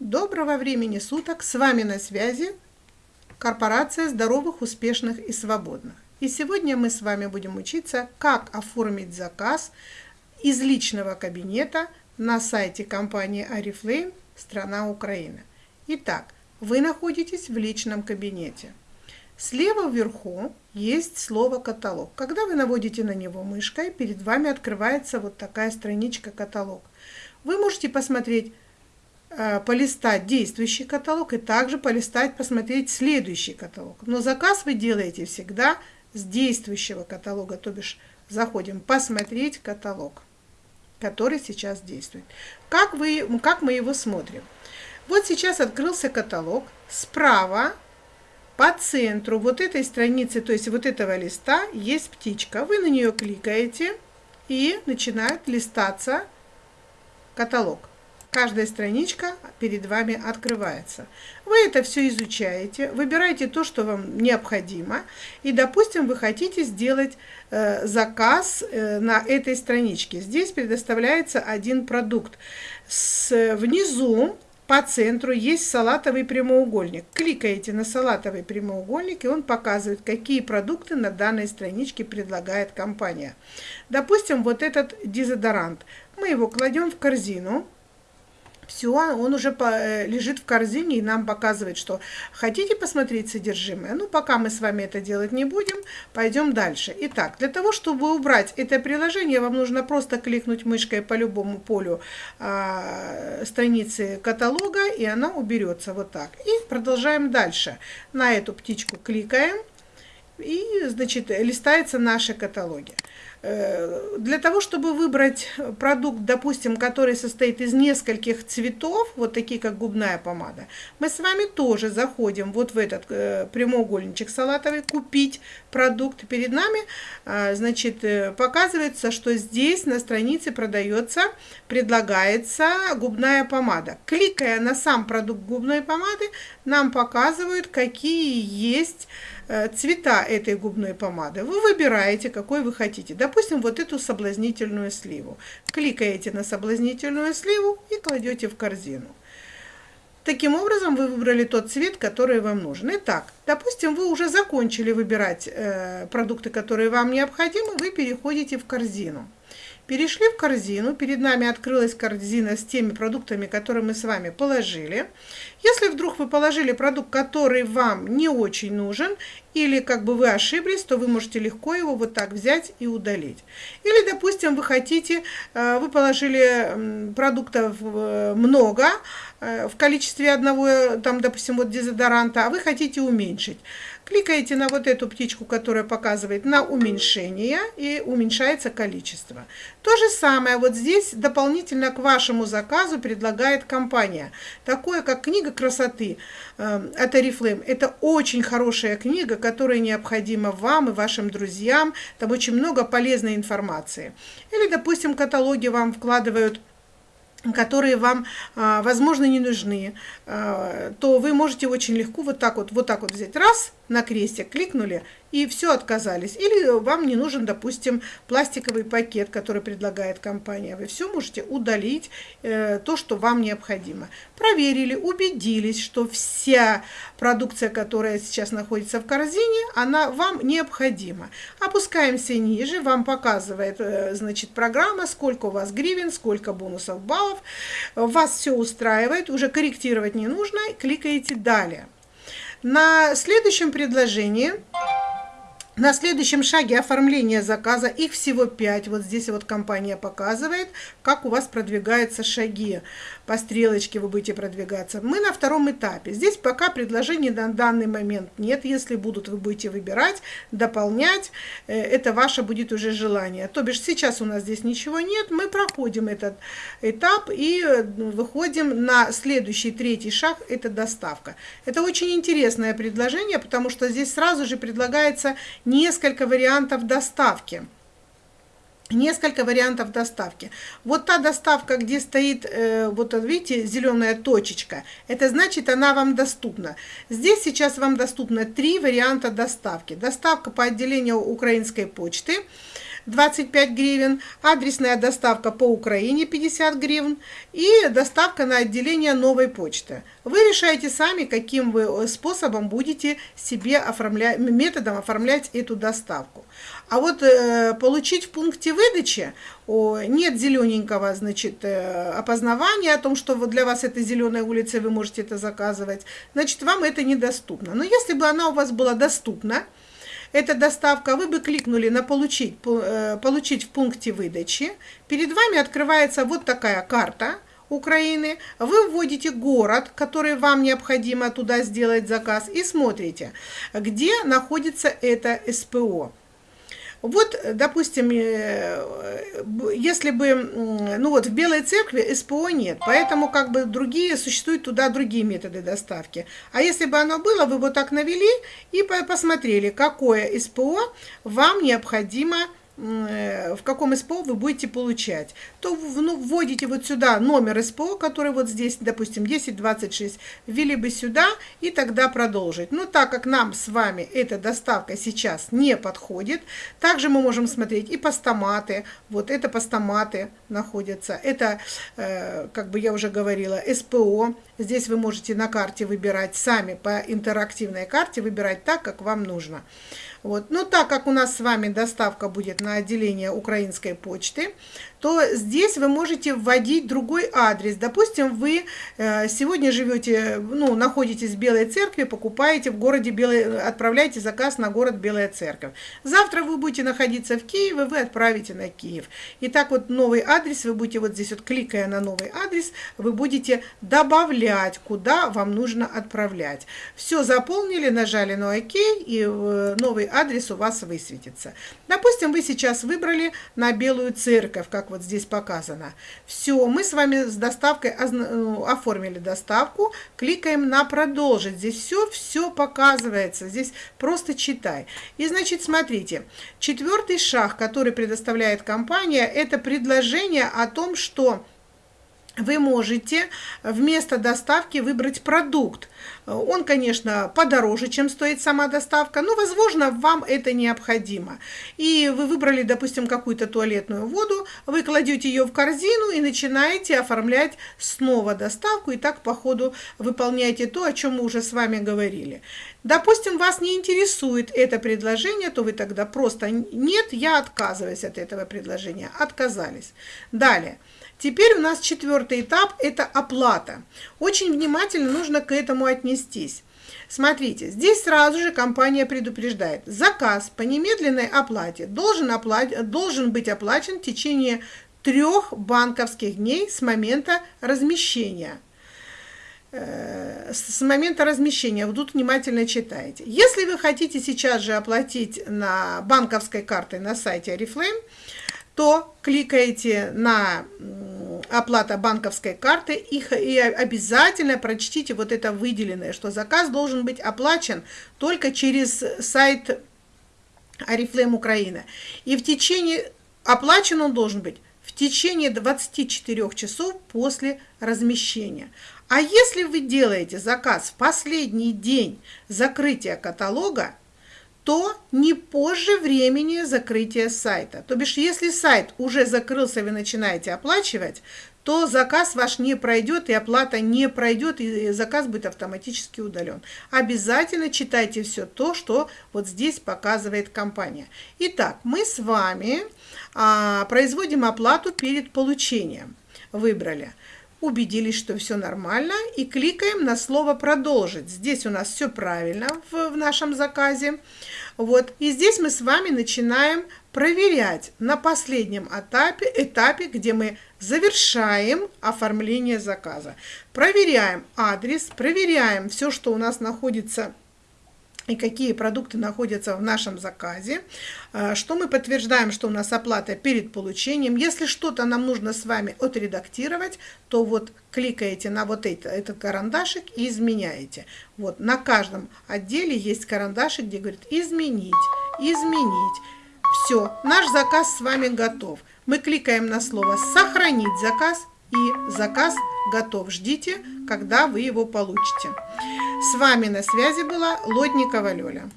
Доброго времени суток! С вами на связи корпорация здоровых, успешных и свободных. И сегодня мы с вами будем учиться, как оформить заказ из личного кабинета на сайте компании Арифлейм страна Украина. Итак, вы находитесь в личном кабинете. Слева вверху есть слово «каталог». Когда вы наводите на него мышкой, перед вами открывается вот такая страничка «Каталог». Вы можете посмотреть полистать действующий каталог и также полистать, посмотреть следующий каталог. Но заказ вы делаете всегда с действующего каталога, то бишь заходим посмотреть каталог, который сейчас действует. Как, вы, как мы его смотрим? Вот сейчас открылся каталог. Справа по центру вот этой страницы, то есть вот этого листа, есть птичка. Вы на нее кликаете и начинает листаться каталог каждая страничка перед вами открывается. Вы это все изучаете, выбираете то, что вам необходимо, и, допустим, вы хотите сделать э, заказ э, на этой страничке. Здесь предоставляется один продукт. С, внизу по центру есть салатовый прямоугольник. Кликаете на салатовый прямоугольник, и он показывает, какие продукты на данной страничке предлагает компания. Допустим, вот этот дезодорант. Мы его кладем в корзину все, он уже по, э, лежит в корзине и нам показывает, что хотите посмотреть содержимое? Ну, пока мы с вами это делать не будем, пойдем дальше. Итак, для того, чтобы убрать это приложение, вам нужно просто кликнуть мышкой по любому полю э, страницы каталога, и она уберется вот так. И продолжаем дальше. На эту птичку кликаем, и, значит, листаются наши каталоги. Э, для того, чтобы выбрать продукт, допустим, который состоит из нескольких цветов, вот такие как губная помада, мы с вами тоже заходим вот в этот э, прямоугольничек салатовый, купить продукт. Перед нами, э, значит, показывается, что здесь на странице продается, предлагается губная помада. Кликая на сам продукт губной помады, нам показывают, какие есть цвета этой губной помады. Вы выбираете, какой вы хотите допустим, вот эту соблазнительную сливу. Кликаете на соблазнительную сливу и кладете в корзину. Таким образом, вы выбрали тот цвет, который вам нужен. Итак, допустим, вы уже закончили выбирать э, продукты, которые вам необходимы, вы переходите в корзину. Перешли в корзину, перед нами открылась корзина с теми продуктами, которые мы с вами положили. Если вдруг вы положили продукт, который вам не очень нужен, или как бы вы ошиблись, то вы можете легко его вот так взять и удалить. Или, допустим, вы хотите, э, вы положили продуктов э, много, э, в количестве одного, там, допустим, вот дезодоранта, а вы хотите уменьшить. Кликаете на вот эту птичку, которая показывает на уменьшение, и уменьшается количество. То же самое вот здесь дополнительно к вашему заказу предлагает компания. Такое, как книга красоты от Oriflame. Это очень хорошая книга, которая необходима вам и вашим друзьям. Там очень много полезной информации. Или, допустим, каталоги вам вкладывают которые вам, а, возможно, не нужны, а, то вы можете очень легко вот так вот, вот так вот взять раз на крестик, кликнули и все отказались. Или вам не нужен, допустим, пластиковый пакет, который предлагает компания. Вы все можете удалить, э, то, что вам необходимо. Проверили, убедились, что вся продукция, которая сейчас находится в корзине, она вам необходима. Опускаемся ниже, вам показывает, э, значит, программа, сколько у вас гривен, сколько бонусов баллов. Вас все устраивает, уже корректировать не нужно, кликаете «Далее». На следующем предложении на следующем шаге оформления заказа, их всего 5, вот здесь вот компания показывает, как у вас продвигаются шаги. По стрелочке вы будете продвигаться. Мы на втором этапе. Здесь пока предложений на данный момент нет. Если будут, вы будете выбирать, дополнять. Э, это ваше будет уже желание. То бишь сейчас у нас здесь ничего нет. Мы проходим этот этап и э, выходим на следующий, третий шаг. Это доставка. Это очень интересное предложение, потому что здесь сразу же предлагается несколько вариантов доставки. Несколько вариантов доставки. Вот та доставка, где стоит, э, вот видите, зеленая точечка, это значит, она вам доступна. Здесь сейчас вам доступно три варианта доставки. Доставка по отделению украинской почты, 25 гривен, адресная доставка по Украине 50 гривен и доставка на отделение новой почты. Вы решаете сами, каким вы способом будете себе оформлять, методом оформлять эту доставку. А вот э, получить в пункте выдачи о, нет зелененького, значит, э, опознавания о том, что вот для вас это зеленая улица, вы можете это заказывать, значит, вам это недоступно. Но если бы она у вас была доступна, эта доставка, вы бы кликнули на «Получить», э, «Получить в пункте выдачи», перед вами открывается вот такая карта Украины, вы вводите город, который вам необходимо туда сделать заказ, и смотрите, где находится это СПО. Вот, допустим, э, если бы, ну вот в Белой Церкви СПО нет, поэтому как бы другие, существуют туда другие методы доставки. А если бы оно было, вы вот так навели и посмотрели, какое СПО вам необходимо Э, в каком СПО вы будете получать, то ну, вводите вот сюда номер СПО, который вот здесь, допустим, 1026, ввели бы сюда и тогда продолжить. Но так как нам с вами эта доставка сейчас не подходит, также мы можем смотреть и постаматы, вот это постаматы находятся, это, э, как бы я уже говорила, СПО, здесь вы можете на карте выбирать сами по интерактивной карте, выбирать так, как вам нужно. Вот. Но так как у нас с вами доставка будет на отделение украинской почты, то здесь вы можете вводить другой адрес. Допустим, вы э, сегодня живете, ну, находитесь в Белой Церкви, покупаете в городе Белой, отправляете заказ на город Белая Церковь. Завтра вы будете находиться в Киеве, вы отправите на Киев. И так вот новый адрес, вы будете вот здесь вот кликая на новый адрес, вы будете добавлять, куда вам нужно отправлять. Все заполнили, нажали на ОК, и э, новый адрес у вас высветится. Допустим, вы сейчас выбрали на Белую Церковь, как вот здесь показано. Все, мы с вами с доставкой ну, оформили доставку, кликаем на продолжить. Здесь все, все показывается, здесь просто читай. И значит, смотрите, четвертый шаг, который предоставляет компания, это предложение о том, что вы можете вместо доставки выбрать продукт. Он, конечно, подороже, чем стоит сама доставка, но, возможно, вам это необходимо. И вы выбрали, допустим, какую-то туалетную воду, вы кладете ее в корзину и начинаете оформлять снова доставку, и так по ходу выполняете то, о чем мы уже с вами говорили. Допустим, вас не интересует это предложение, то вы тогда просто «нет, я отказываюсь от этого предложения». Отказались. Далее. Теперь у нас четвертый этап – это оплата. Очень внимательно нужно к этому отнестись. Смотрите, здесь сразу же компания предупреждает, заказ по немедленной оплате должен, оплат... должен быть оплачен в течение трех банковских дней с момента размещения э, с момента размещения. Вот тут внимательно читайте. Если вы хотите сейчас же оплатить на банковской картой на сайте Oriflame, то кликаете на оплата банковской карты и, и обязательно прочтите вот это выделенное, что заказ должен быть оплачен только через сайт Арифлейм Украина. И в течение, оплачен он должен быть в течение 24 часов после размещения. А если вы делаете заказ в последний день закрытия каталога, то не позже времени закрытия сайта. То бишь, если сайт уже закрылся, вы начинаете оплачивать, то заказ ваш не пройдет, и оплата не пройдет, и заказ будет автоматически удален. Обязательно читайте все то, что вот здесь показывает компания. Итак, мы с вами а, производим оплату перед получением. Выбрали убедились, что все нормально, и кликаем на слово «Продолжить». Здесь у нас все правильно в, в нашем заказе. Вот. И здесь мы с вами начинаем проверять на последнем этапе, этапе, где мы завершаем оформление заказа. Проверяем адрес, проверяем все, что у нас находится и какие продукты находятся в нашем заказе, э, что мы подтверждаем, что у нас оплата перед получением. Если что-то нам нужно с вами отредактировать, то вот кликаете на вот это, этот карандашик и изменяете. Вот на каждом отделе есть карандашик, где говорит «изменить», «изменить». Все, наш заказ с вами готов. Мы кликаем на слово «сохранить заказ» и заказ готов. Ждите, когда вы его получите. С вами на связи была Лодникова Лёля.